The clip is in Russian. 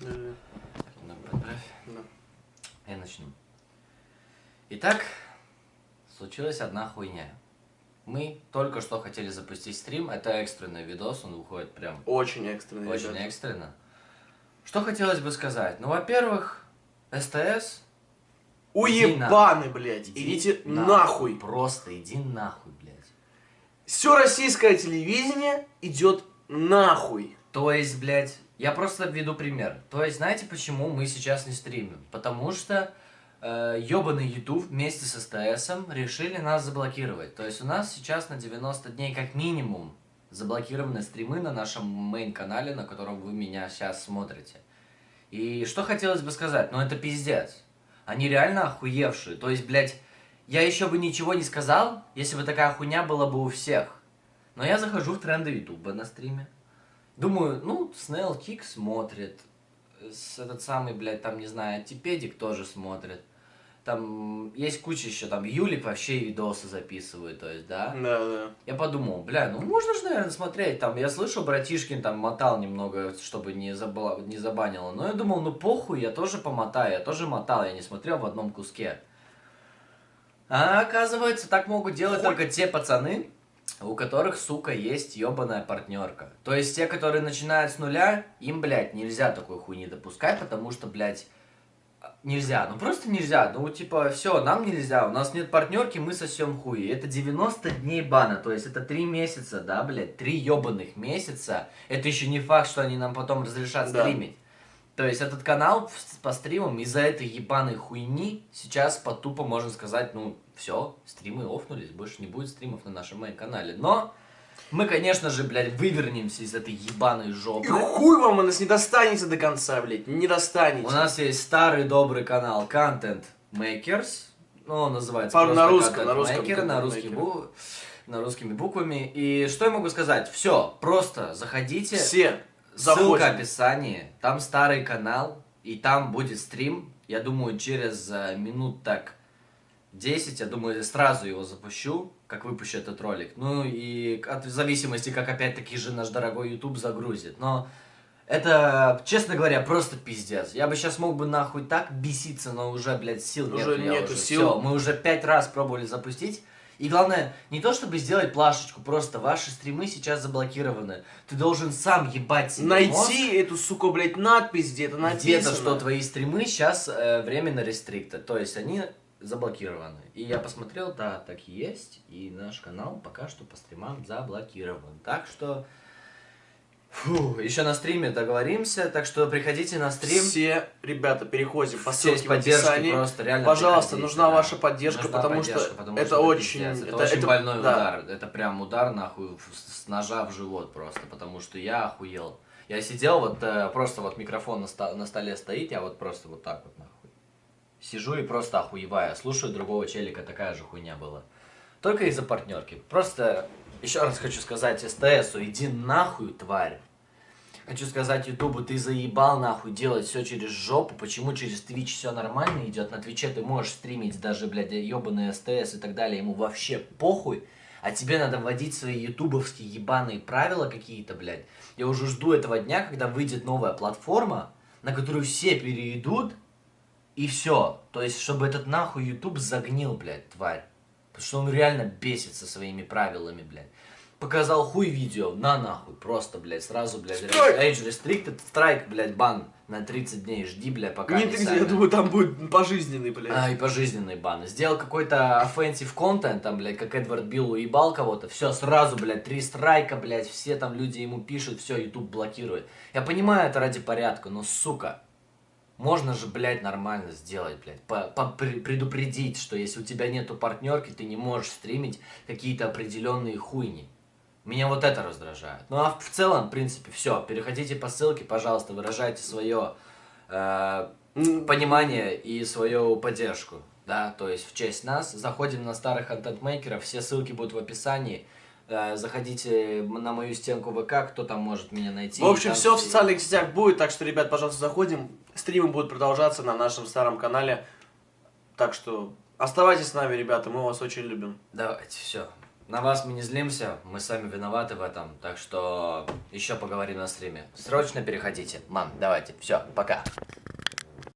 Да. Немного подправь. Да. Я начну. Итак, случилась одна хуйня. Мы только что хотели запустить стрим. Это экстренный видос, он выходит прям Очень экстренный. очень ребята. экстренно. Что хотелось бы сказать? Ну, во-первых, СТС... Уебаны, блядь. иди Идите нахуй. Просто иди нахуй, блядь. Все российское телевидение идет нахуй. То есть, блядь, я просто введу пример. То есть, знаете, почему мы сейчас не стримим? Потому что э, ебаный YouTube вместе с СТСом решили нас заблокировать. То есть, у нас сейчас на 90 дней как минимум заблокированы стримы на нашем мейн-канале, на котором вы меня сейчас смотрите. И что хотелось бы сказать? Ну, это пиздец. Они реально охуевшие. То есть, блядь, я еще бы ничего не сказал, если бы такая хуйня была бы у всех. Но я захожу в тренды Ютуба на стриме. Думаю, ну, Снейл Кик смотрит. С этот самый, блядь, там, не знаю, Типедик тоже смотрит. Там есть куча еще, там, Юлик вообще видосы записывает, то есть, да. Да, да. Я подумал, бля, ну можно же, наверное, смотреть. Там, я слышал, братишкин там мотал немного, чтобы не, забла... не забанило. Но я думал, ну похуй, я тоже помотаю. Я тоже мотал, я не смотрел в одном куске. А оказывается, так могут делать только те пацаны, у которых, сука, есть ебаная партнерка. То есть те, которые начинают с нуля, им, блядь, нельзя такой хуйни допускать, потому что, блядь, нельзя. Ну просто нельзя. Ну типа, все, нам нельзя. У нас нет партнерки, мы сосем хуй. Это 90 дней бана. То есть это 3 месяца, да, блядь, 3 ебаных месяца. Это еще не факт, что они нам потом разрешат Да. стримить. То есть этот канал по стримам из-за этой ебаной хуйни сейчас по тупо можно сказать, ну, все, стримы офнулись, больше не будет стримов на нашем канале. Но мы, конечно же, блядь, вывернемся из этой ебаной И жопы. хуй вам, у нас не достанется до конца, блядь. Не достанете. У нас есть старый добрый канал Content Makers. Ну, он называется Пару на русском, на русском Maker, на, Maker. бу- на русскими буквами. И что я могу сказать? Все, просто заходите. Все. Ссылка в описании. Там старый канал. И там будет стрим. Я думаю, через э, минут так 10, я думаю, сразу его запущу, как выпущу этот ролик. Ну и от, зависимости, как опять-таки же наш дорогой YouTube загрузит. Но это, честно говоря, просто пиздец. Я бы сейчас мог бы нахуй так беситься, но уже, блядь, сил Уже нет. я нету уже, сил. всё. мы уже пять раз пробовали запустить. И главное, не то чтобы сделать плашечку, просто ваши стримы сейчас заблокированы. Ты должен сам ебать себе мозг. Найти эту, сука, блядь, надпись где-то написано. Где-то, что твои стримы сейчас э, временно рестрикты, то есть они заблокированы. И я посмотрел, да, так и есть, и наш канал пока что по стримам заблокирован. Так что, фу, еще на стриме договоримся, так что приходите на стрим. Все, ребята, переходим по ссылке в поддержки, описании. просто реально Пожалуйста, нужна да. ваша поддержка, Нужна потому поддержка, что потому это что очень... пиздец, это, это- очень это- больной да. удар. Это прям удар нахуй с ножа в живот просто, потому что я охуел. Я сидел, вот э, просто вот микрофон на, ста- на столе стоит, я вот просто вот так вот нахуй. Сижу и просто охуеваю. Слушаю другого челика, такая же хуйня была. Только из-за партнерки. Просто еще раз хочу сказать СТСу, иди нахуй, тварь. Хочу сказать Ютубу, ты заебал нахуй делать все через жопу. Почему через Twitch все нормально идет? На Твиче ты можешь стримить даже, блядь, ебаный СТС и так далее. Ему вообще похуй. А тебе надо вводить свои ютубовские ебаные правила какие-то, блядь. Я уже жду этого дня, когда выйдет новая платформа, на которую все перейдут, и все. То есть, чтобы этот нахуй YouTube загнил, блядь, тварь. Потому что он реально бесится своими правилами, блядь. Показал хуй видео, на нахуй, просто, блядь, сразу, блядь! Age Restricted, страйк, блядь, бан на 30 дней, жди, блядь, пока Не они 30, сами- я думаю, там будет пожизненный, блядь. а, и пожизненный бан. Сделал какой-то offensive контент, там, блядь, как Эдвард Билл уебал кого-то, все, сразу, блядь, три страйка, блядь, все там люди ему пишут, все, YouTube блокирует. Я понимаю, это ради порядка, но, сука, можно же, блядь, нормально сделать, блядь, по- по- пре- предупредить, что если у тебя нету партнерки, ты не можешь стримить какие-то определенные хуйни. Меня вот это раздражает. Ну а в целом, в принципе, все. Переходите по ссылке, пожалуйста, выражайте свое э, понимание и свою поддержку, да, то есть в честь нас. Заходим на старых контент-мейкеров, все ссылки будут в описании. Э, Заходите на мою стенку ВК, кто там может меня найти. В общем, все в социальных сетях будет, так что, ребят, пожалуйста, заходим. Стримы будут продолжаться на нашем старом канале. Так что оставайтесь с нами, ребята, мы вас очень любим. Давайте, все. На вас мы не злимся, мы сами виноваты в этом, так что еще поговорим на стриме. Срочно переходите. Мам, давайте, все, пока.